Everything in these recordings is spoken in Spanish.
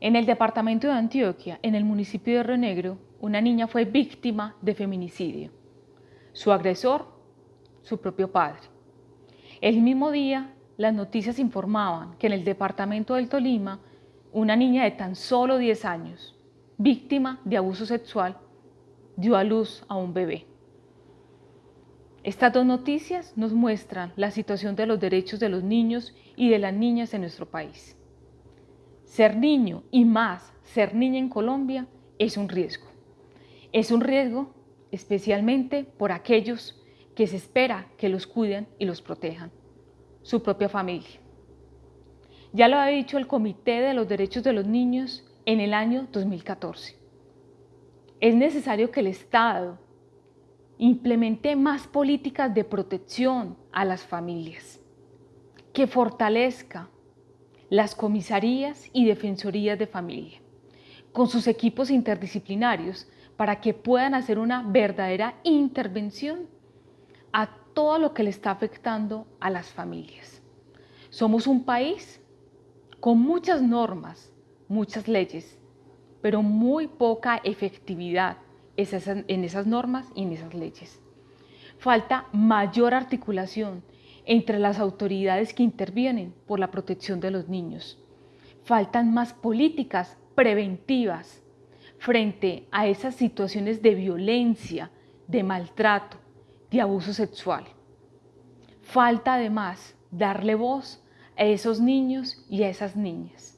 En el departamento de Antioquia, en el municipio de Río Negro, una niña fue víctima de feminicidio. Su agresor, su propio padre. El mismo día, las noticias informaban que en el departamento del Tolima, una niña de tan solo 10 años, víctima de abuso sexual, dio a luz a un bebé. Estas dos noticias nos muestran la situación de los derechos de los niños y de las niñas en nuestro país. Ser niño y más ser niña en Colombia es un riesgo. Es un riesgo especialmente por aquellos que se espera que los cuiden y los protejan, su propia familia. Ya lo ha dicho el Comité de los Derechos de los Niños en el año 2014. Es necesario que el Estado implemente más políticas de protección a las familias, que fortalezca las comisarías y defensorías de familia, con sus equipos interdisciplinarios para que puedan hacer una verdadera intervención a todo lo que le está afectando a las familias. Somos un país con muchas normas, muchas leyes, pero muy poca efectividad en esas normas y en esas leyes. Falta mayor articulación entre las autoridades que intervienen por la protección de los niños. Faltan más políticas preventivas frente a esas situaciones de violencia, de maltrato, de abuso sexual. Falta además darle voz a esos niños y a esas niñas.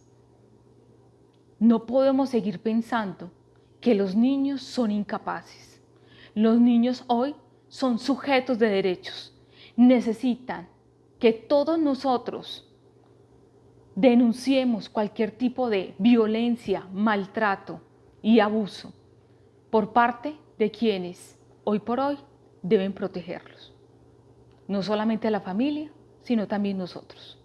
No podemos seguir pensando que los niños son incapaces. Los niños hoy son sujetos de derechos. Necesitan que todos nosotros denunciemos cualquier tipo de violencia, maltrato y abuso por parte de quienes hoy por hoy deben protegerlos. No solamente la familia, sino también nosotros.